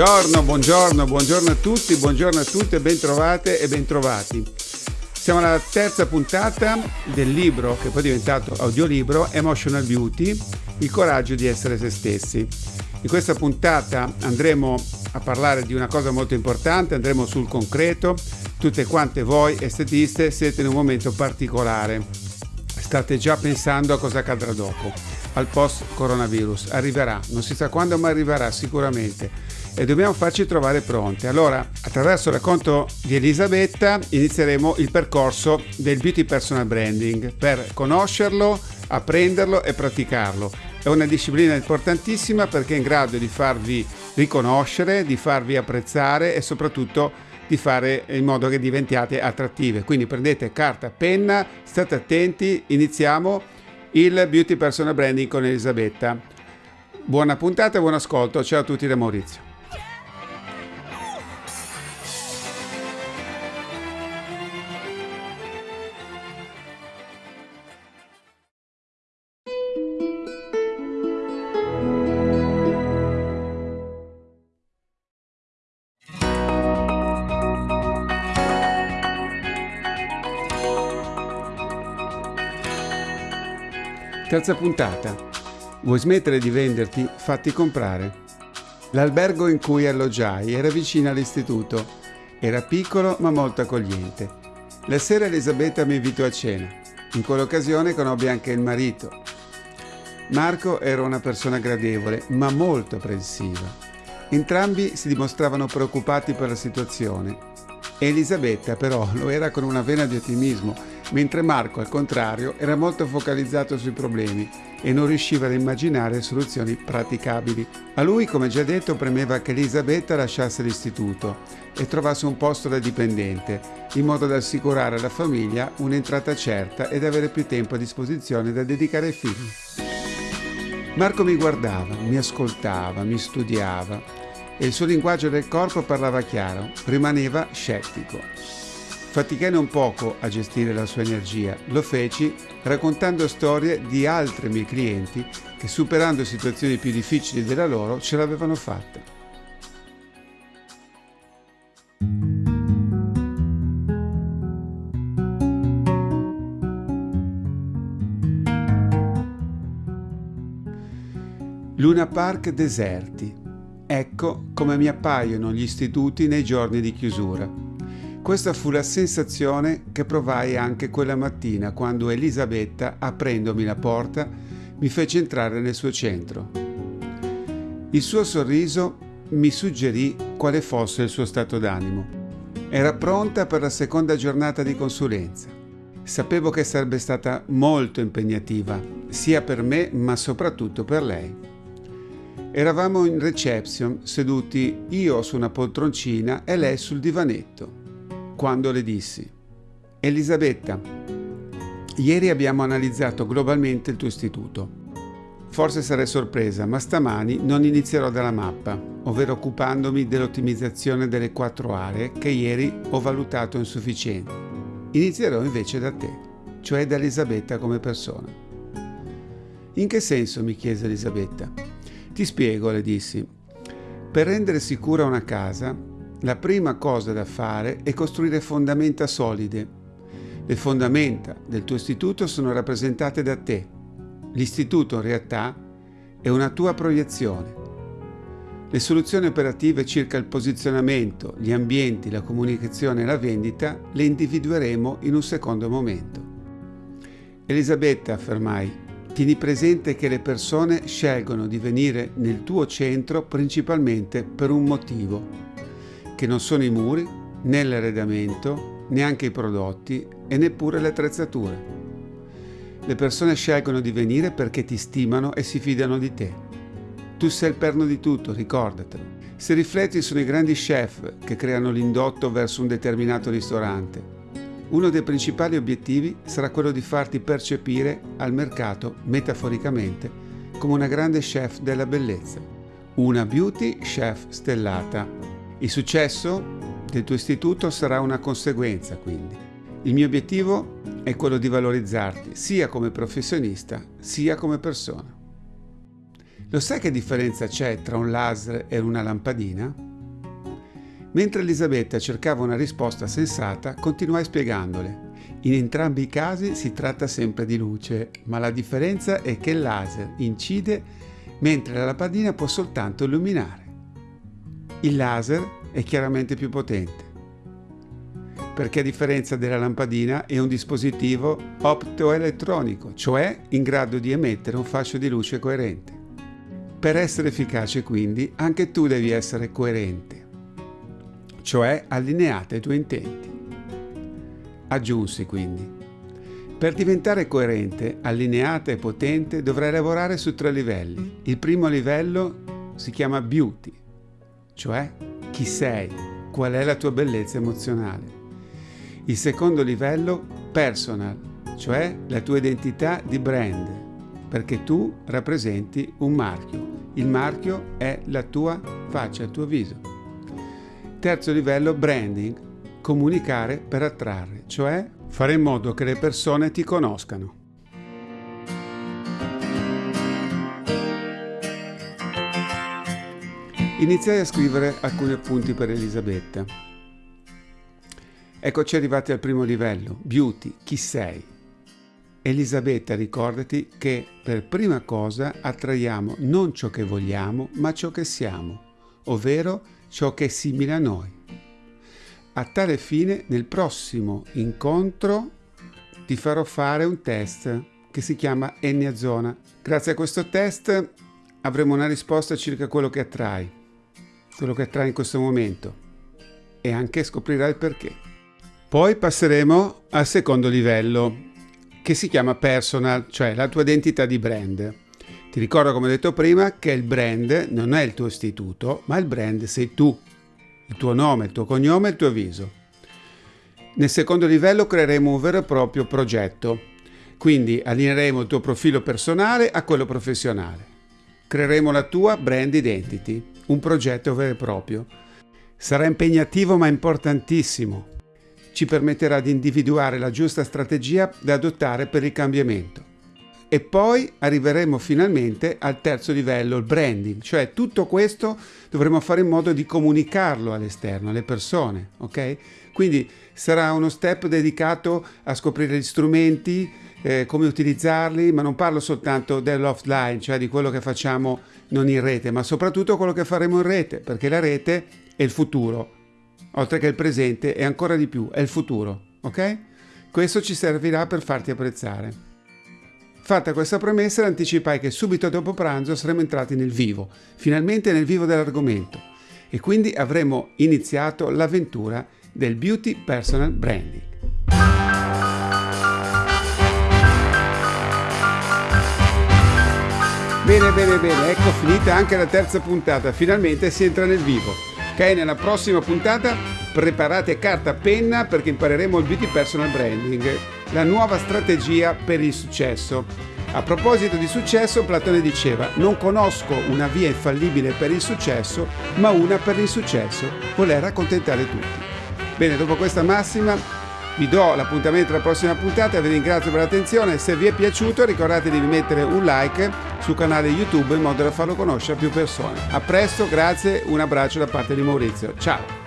Buongiorno, buongiorno, buongiorno a tutti, buongiorno a tutte, bentrovate e bentrovati. Siamo alla terza puntata del libro che poi è diventato audiolibro Emotional Beauty, il coraggio di essere se stessi. In questa puntata andremo a parlare di una cosa molto importante, andremo sul concreto. Tutte quante voi estetiste siete in un momento particolare. State già pensando a cosa accadrà dopo, al post coronavirus. Arriverà, non si sa quando, ma arriverà sicuramente e dobbiamo farci trovare pronti. Allora, attraverso il racconto di Elisabetta inizieremo il percorso del beauty personal branding per conoscerlo, apprenderlo e praticarlo. È una disciplina importantissima perché è in grado di farvi riconoscere, di farvi apprezzare e soprattutto di fare in modo che diventiate attrattive. Quindi prendete carta, penna, state attenti, iniziamo il beauty personal branding con Elisabetta. Buona puntata e buon ascolto. Ciao a tutti da Maurizio. Terza puntata. Vuoi smettere di venderti? Fatti comprare. L'albergo in cui alloggiai era vicino all'istituto. Era piccolo ma molto accogliente. La sera Elisabetta mi invitò a cena. In quell'occasione conobbi anche il marito. Marco era una persona gradevole ma molto apprensiva. Entrambi si dimostravano preoccupati per la situazione. Elisabetta però lo era con una vena di ottimismo mentre Marco, al contrario, era molto focalizzato sui problemi e non riusciva ad immaginare soluzioni praticabili. A lui, come già detto, premeva che Elisabetta lasciasse l'istituto e trovasse un posto da dipendente, in modo da assicurare alla famiglia un'entrata certa ed avere più tempo a disposizione da dedicare ai figli. Marco mi guardava, mi ascoltava, mi studiava e il suo linguaggio del corpo parlava chiaro, rimaneva scettico. Faticai non poco a gestire la sua energia. Lo feci raccontando storie di altri miei clienti che superando situazioni più difficili della loro ce l'avevano fatta. Luna Park deserti. Ecco come mi appaiono gli istituti nei giorni di chiusura. Questa fu la sensazione che provai anche quella mattina quando Elisabetta, aprendomi la porta, mi fece entrare nel suo centro. Il suo sorriso mi suggerì quale fosse il suo stato d'animo. Era pronta per la seconda giornata di consulenza. Sapevo che sarebbe stata molto impegnativa, sia per me ma soprattutto per lei. Eravamo in reception, seduti io su una poltroncina e lei sul divanetto quando le dissi, Elisabetta, ieri abbiamo analizzato globalmente il tuo istituto. Forse sarai sorpresa, ma stamani non inizierò dalla mappa, ovvero occupandomi dell'ottimizzazione delle quattro aree che ieri ho valutato insufficienti. Inizierò invece da te, cioè da Elisabetta come persona. In che senso? mi chiese Elisabetta. Ti spiego, le dissi. Per rendere sicura una casa la prima cosa da fare è costruire fondamenta solide. Le fondamenta del tuo istituto sono rappresentate da te. L'istituto in realtà è una tua proiezione. Le soluzioni operative circa il posizionamento, gli ambienti, la comunicazione e la vendita le individueremo in un secondo momento. Elisabetta, affermai, tieni presente che le persone scelgono di venire nel tuo centro principalmente per un motivo che non sono i muri, né l'arredamento, neanche i prodotti e neppure le attrezzature. Le persone scelgono di venire perché ti stimano e si fidano di te. Tu sei il perno di tutto, ricordatelo. Se rifletti sono i grandi chef che creano l'indotto verso un determinato ristorante. Uno dei principali obiettivi sarà quello di farti percepire al mercato, metaforicamente, come una grande chef della bellezza. Una beauty chef stellata il successo del tuo istituto sarà una conseguenza, quindi. Il mio obiettivo è quello di valorizzarti sia come professionista sia come persona. Lo sai che differenza c'è tra un laser e una lampadina? Mentre Elisabetta cercava una risposta sensata, continuai spiegandole. In entrambi i casi si tratta sempre di luce, ma la differenza è che il laser incide mentre la lampadina può soltanto illuminare. Il laser è chiaramente più potente, perché a differenza della lampadina è un dispositivo optoelettronico, cioè in grado di emettere un fascio di luce coerente. Per essere efficace quindi anche tu devi essere coerente, cioè allineata ai tuoi intenti. Aggiunsi quindi. Per diventare coerente, allineata e potente dovrai lavorare su tre livelli. Il primo livello si chiama beauty, cioè chi sei, qual è la tua bellezza emozionale. Il secondo livello personal, cioè la tua identità di brand, perché tu rappresenti un marchio. Il marchio è la tua faccia, il tuo viso. Terzo livello branding, comunicare per attrarre, cioè fare in modo che le persone ti conoscano. Iniziai a scrivere alcuni appunti per Elisabetta. Eccoci arrivati al primo livello, beauty, chi sei? Elisabetta, ricordati che per prima cosa attraiamo non ciò che vogliamo, ma ciò che siamo, ovvero ciò che è simile a noi. A tale fine, nel prossimo incontro ti farò fare un test che si chiama Ennea Zona. Grazie a questo test avremo una risposta circa quello che attrai, quello che attrai in questo momento e anche scoprirai il perché. Poi passeremo al secondo livello che si chiama personal, cioè la tua identità di brand. Ti ricordo come ho detto prima che il brand non è il tuo istituto, ma il brand sei tu il tuo nome, il tuo cognome il tuo viso. Nel secondo livello creeremo un vero e proprio progetto, quindi allineeremo il tuo profilo personale a quello professionale. Creeremo la tua brand identity, un progetto vero e proprio. Sarà impegnativo ma importantissimo. Ci permetterà di individuare la giusta strategia da adottare per il cambiamento. E poi arriveremo finalmente al terzo livello, il branding, cioè tutto questo dovremo fare in modo di comunicarlo all'esterno, alle persone, ok? Quindi sarà uno step dedicato a scoprire gli strumenti, eh, come utilizzarli, ma non parlo soltanto dell'offline, cioè di quello che facciamo non in rete, ma soprattutto quello che faremo in rete, perché la rete è il futuro, oltre che il presente e ancora di più, è il futuro, ok? Questo ci servirà per farti apprezzare. Fatta questa premessa, anticipai che subito dopo pranzo saremmo entrati nel vivo, finalmente nel vivo dell'argomento, e quindi avremmo iniziato l'avventura del Beauty Personal Branding. Bene, bene, bene, ecco finita anche la terza puntata, finalmente si entra nel vivo. Ok, nella prossima puntata preparate carta e penna perché impareremo il Beauty Personal Branding la nuova strategia per il successo. A proposito di successo, Platone diceva, non conosco una via infallibile per il successo, ma una per l'insuccesso, voler accontentare tutti. Bene, dopo questa massima vi do l'appuntamento alla prossima puntata, vi ringrazio per l'attenzione, se vi è piaciuto ricordatevi di mettere un like sul canale YouTube in modo da farlo conoscere a più persone. A presto, grazie, un abbraccio da parte di Maurizio, ciao!